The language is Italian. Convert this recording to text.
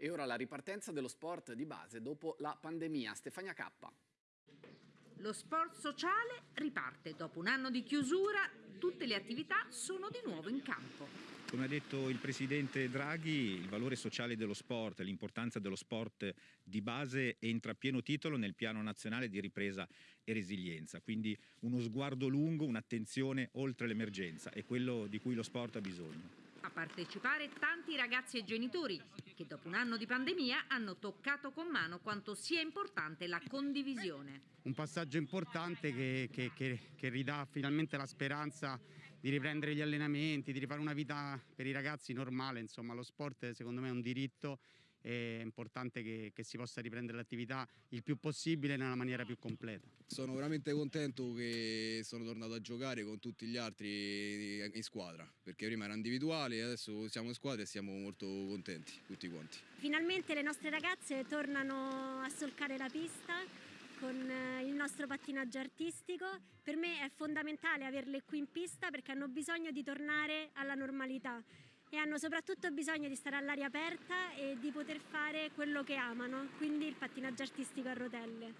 E ora la ripartenza dello sport di base dopo la pandemia. Stefania Cappa. Lo sport sociale riparte. Dopo un anno di chiusura, tutte le attività sono di nuovo in campo. Come ha detto il Presidente Draghi, il valore sociale dello sport, l'importanza dello sport di base entra a pieno titolo nel piano nazionale di ripresa e resilienza, quindi uno sguardo lungo, un'attenzione oltre l'emergenza, è quello di cui lo sport ha bisogno. A partecipare tanti ragazzi e genitori che dopo un anno di pandemia hanno toccato con mano quanto sia importante la condivisione. Un passaggio importante che, che, che, che ridà finalmente la speranza di riprendere gli allenamenti, di rifare una vita per i ragazzi normale, insomma lo sport secondo me è un diritto è importante che, che, si possa riprendere l'attività il più possibile nella maniera più completa. Sono veramente contento che sono tornato a giocare con tutti gli altri in squadra, perché prima era individuale e adesso siamo in squadra e siamo molto contenti tutti quanti. Finalmente le nostre ragazze tornano a solcare la pista con eh, il nostro pattinaggio artistico. Per me è fondamentale averle qui in pista perché hanno bisogno di tornare alla normalità e hanno soprattutto bisogno di stare all'aria aperta e di poter fare quello che amano, quindi il pattinaggio artistico a rotelle.